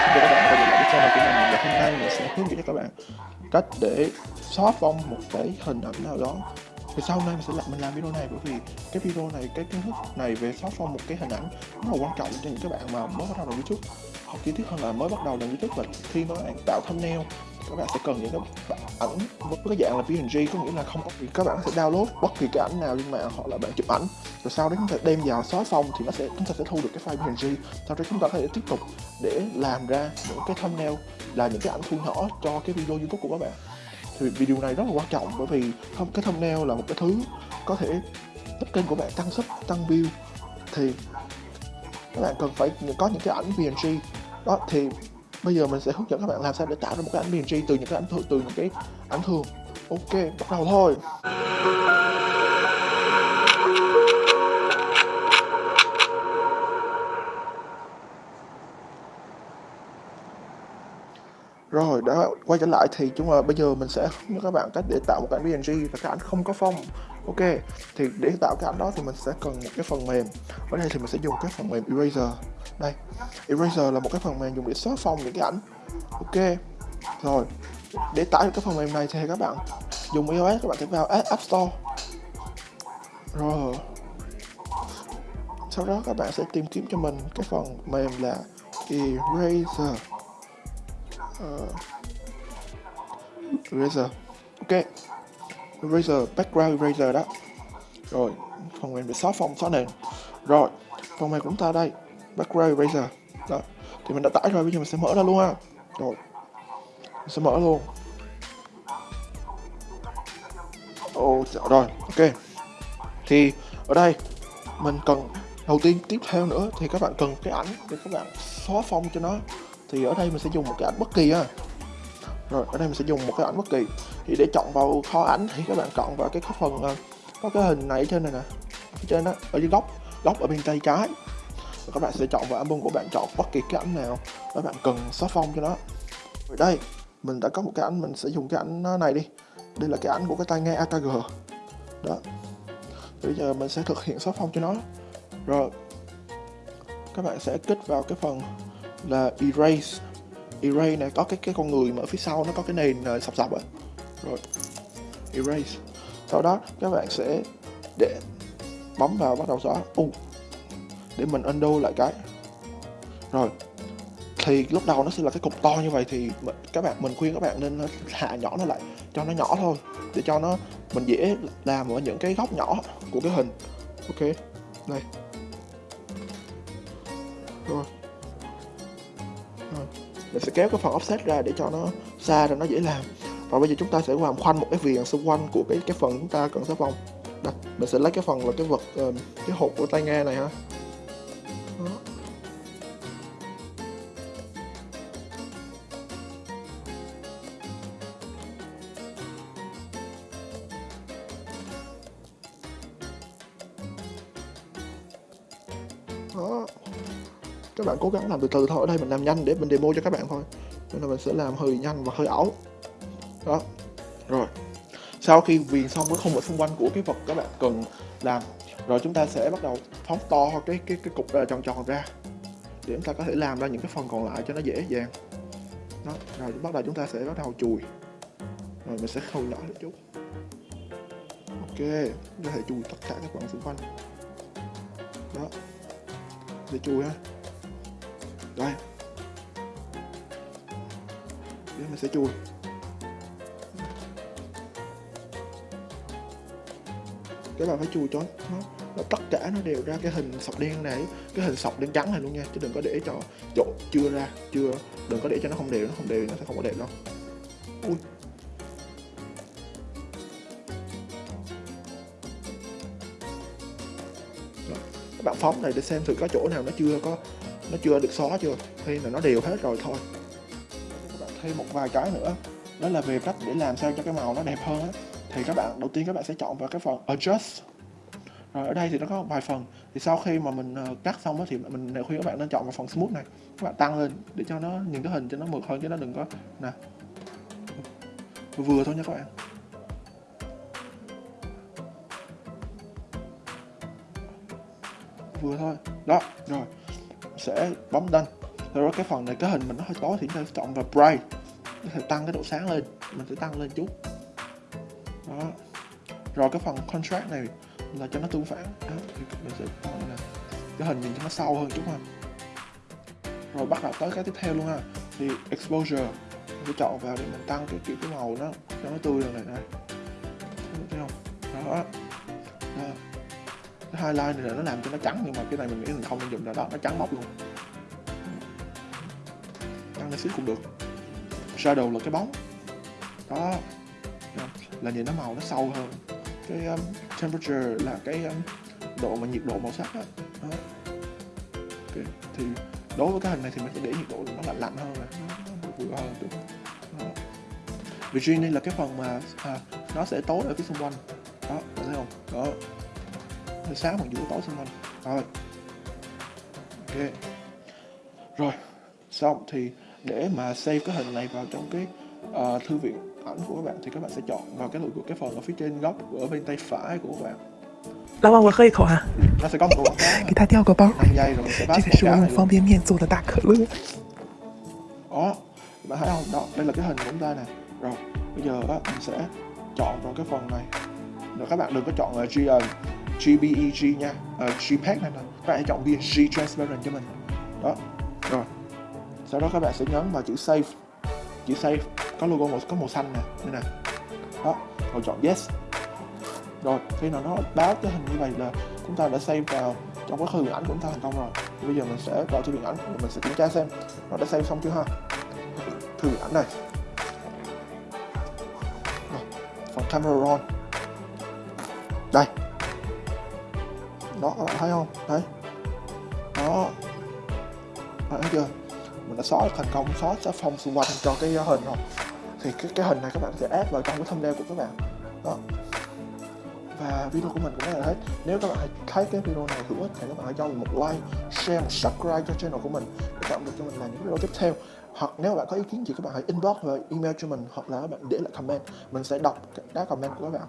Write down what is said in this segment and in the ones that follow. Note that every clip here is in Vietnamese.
xin chào các bạn quay trở lại với channel của mình và hôm nay mình sẽ hướng dẫn cho các bạn cách để xóa phong một cái hình ảnh nào đó thì sau này mình sẽ làm, mình làm video này, bởi vì cái video này, cái kiến thức này về xóa phông một cái hình ảnh rất là quan trọng cho những các bạn mà mới bắt đầu làm youtube. Hoặc chi tiết hơn là mới bắt đầu làm youtube và khi mà các bạn tạo thumbnail, các bạn sẽ cần những cái ảnh với cái dạng là PNG có nghĩa là không có gì, các bạn sẽ download bất kỳ cái ảnh nào trên mạng hoặc là bạn chụp ảnh. Rồi sau đó chúng ta đem vào xóa phông thì nó sẽ, chúng ta sẽ thu được cái file PNG sau đó chúng ta có thể tiếp tục để làm ra những cái thumbnail là những cái ảnh thu nhỏ cho cái video youtube của các bạn thì video này rất là quan trọng bởi vì không cái thumbnail là một cái thứ có thể giúp kênh của bạn tăng sub, tăng view. Thì các bạn cần phải có những cái ảnh PNG đó, thì bây giờ mình sẽ hướng dẫn các bạn làm sao để tạo ra một cái ảnh PNG từ những cái ảnh thường từ những cái ảnh thường. Ok, bắt đầu thôi. Rồi, đã quay trở lại thì chúng ta bây giờ mình sẽ hướng các bạn cách để tạo một cái ảnh PNG và cái ảnh không có phông. Ok, thì để tạo cái ảnh đó thì mình sẽ cần một cái phần mềm. Ở đây thì mình sẽ dùng cái phần mềm Eraser. Đây, Eraser là một cái phần mềm dùng để xóa phông những cái ảnh. Ok, rồi để tải được cái phần mềm này thì các bạn dùng iOS các bạn sẽ vào App Store. Rồi, sau đó các bạn sẽ tìm kiếm cho mình cái phần mềm là Eraser uh, eraser. Ok. Eraser background eraser đó. Rồi phần mềm để xóa phông xóa nền. Rồi phần mềm của chúng ta đây. Background eraser. Đó thì mình đã tải rồi bây giờ mình sẽ mở ra luôn ha. Rồi mình sẽ mở luôn. Ồ rồi ok. Thì ở đây mình cần đầu tiên tiếp theo nữa thì các bạn cần cái ảnh để các bạn xóa phông cho nó thì ở đây mình sẽ dùng một cái ảnh bất kỳ ha. Rồi, ở đây mình sẽ dùng một cái ảnh bất kỳ. Thì để chọn vào kho ảnh thì các bạn chọn vào cái phần à, có cái hình này ở trên này nè, ở trên đó, ở dưới góc góc ở bên tay trái. Rồi các bạn sẽ chọn vào album của bạn chọn bất kỳ cái ảnh nào các bạn cần xóa phong cho nó. Rồi đây, mình đã có một cái ảnh, mình sẽ dùng cái ảnh này đi. Đây là cái ảnh của cái tai nghe AKG đó. Bây giờ mình sẽ thực hiện xóa phong cho nó. Rồi, các bạn sẽ kích vào cái phần là erase. Erase này có cái cái con người mà ở phía sau nó có cái nền uh, sọc sọc rồi rồi erase. Sau đó các bạn sẽ để bấm vào bắt đầu xóa. Uh, để mình undo lại cái. Rồi thì lúc đầu nó sẽ là cái cục to như vậy thì các bạn mình khuyên các bạn nên ờ, hạ nhỏ nó lại cho nó nhỏ thôi để cho nó mình dễ làm ở những cái góc nhỏ của cái hình. Ok đây. Rồi mình sẽ kéo cái phần offset ra để cho nó xa rồi nó dễ làm. Và bây giờ chúng ta sẽ làm khoanh một cái viền xung quanh của cái cái phần chúng ta cần xóa vòng đây mình sẽ lấy cái phần là cái vật ờ, cái hộp của tai nghe này ha. Đó. Đó các bạn cố gắng làm từ từ thôi, ở đây mình làm nhanh để mình demo cho các bạn thôi. Nên là mình sẽ làm hơi nhanh và hơi ẩu đó. Rồi. Sau khi viền xong cái khung ở xung quanh của cái vật các bạn cần làm, rồi chúng ta sẽ bắt đầu phóng to cái cái cái cục tròn tròn ra. Để chúng ta có thể làm ra những cái phần còn lại cho nó dễ dàng. Đó. Rồi bắt đầu chúng ta sẽ bắt đầu chùi. Rồi mình sẽ khâu nhỏ một chút. Ok. Có thể chùi tất cả các phần xung quanh. Đó. Để chùi ha đây. Để mình sẽ chui các bạn phải chui cho nó, nó tất cả nó đều ra cái hình sọc đen này cái hình sọc đen trắng này luôn nha chứ đừng có để cho chỗ chưa ra chưa đừng có để cho nó không đều nó không đều nó sẽ không có đẹp đâu. Ui. Các bạn phóng này để xem thử có chỗ nào nó chưa có nó chưa được xóa chưa? Khi là nó đều hết rồi thôi? Các bạn thêm một vài cái nữa. Đó là về cách để làm sao cho cái màu nó đẹp hơn á. Thì các bạn đầu tiên các bạn sẽ chọn vào cái phần adjust. Rồi ở đây thì nó có vài phần. Thì sau khi mà mình ờ, cắt xong á thì mình khuyên các bạn nên chọn vào phần smooth này. Các bạn tăng lên để cho nó nhìn cái hình cho nó mượt hơn chứ nó đừng có nè. Vừa, vừa thôi nha các bạn. Vừa thôi. Đó rồi sẽ bấm đăng. Sau đó cái phần này cái hình mình nó hơi tối thì chúng ta chọn vào bright. Có thể tăng cái độ sáng lên. Mình sẽ tăng lên chút. Đó. Rồi cái phần contrast này là cho nó tương phản. Đó, thì mình sẽ là cái hình nhìn cho nó sâu hơn chút ha. Rồi bắt đầu tới cái tiếp theo luôn ha. Thì exposure. Mình sẽ chọn vào để mình tăng cái kiểu cái màu nó cho nó tươi hơn này này thấy không? Đó, đó cái highlight này là nó làm cho nó trắng nhưng mà cái này mình nghĩ mình không nên dùng nữa đó nó trắng bóc luôn. Tăng lên xíu cũng được. Shadow là cái bóng. Đó. Là nhìn nó màu nó sâu hơn. Cái um, temperature là cái um, độ mà nhiệt độ màu sắc đó. đó. Okay. thì đối với cái hình này thì mình sẽ để nhiệt độ nó lạnh lạnh hơn này nó vừa hơn được đó. Virginia là cái phần mà à, nó sẽ tối ở phía xung quanh. Đó thấy không? Đó. hơi sáng bằng giữa tối xung quanh rồi ok rồi xong thì để mà save cái hình này vào trong cái uh, thư viện ảnh của các bạn thì các bạn sẽ chọn vào cái cái phần ở phía trên góc ở bên tay phải của các bạn 老板，我喝一口啊！ nó sẽ có một cái quảng cáo 给他掉个包。 5 giây rồi mình sẽ 这 pass 个是我 quảng cáo 用 này 方 luôn. 便面做的大可乐。 đó bạn thấy không đó đây là cái hình của chúng ta nè rồi bây giờ á mình sẽ chọn vào cái phần này rồi các bạn đừng có chọn là G, uh, GBEG nha. Ờ, uh, GPEG này nè các bạn hãy chọn BSG Transparent cho mình. Đó rồi. Sau đó các bạn sẽ nhấn vào chữ save. Chữ save có logo màu có màu xanh nè. Đây nè. Đó rồi chọn yes. Rồi khi nào nó báo cái hình như vậy là chúng ta đã save vào trong cái thư ảnh của chúng ta thành công rồi. Thì bây giờ mình sẽ vào thư viện ảnh và mình sẽ kiểm tra xem nó đã save xong chưa ha. Thư viện ảnh này. Rồi, phần camera roll. Đây đó các bạn thấy không? Đấy. Đó. Bạn thấy chưa? Mình đã xóa thành công, xóa xóa phong xung quanh cho cái hình rồi. Thì cái cái hình này các bạn sẽ add vào trong cái thumbnail của các bạn. Đó. Và video của mình cũng là hết. Nếu các bạn thấy cái video này hữu ích thì các bạn hãy cho mình một like, share một subscribe cho channel của mình để tạo được cho mình làm những video tiếp theo. Hoặc nếu bạn có ý kiến gì các bạn hãy inbox và email cho mình hoặc là các bạn để lại comment. Mình sẽ đọc các comment của các bạn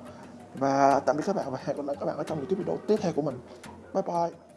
và tạm biệt các bạn và hẹn gặp lại các bạn ở trong những video tiếp theo của mình. Bye bye.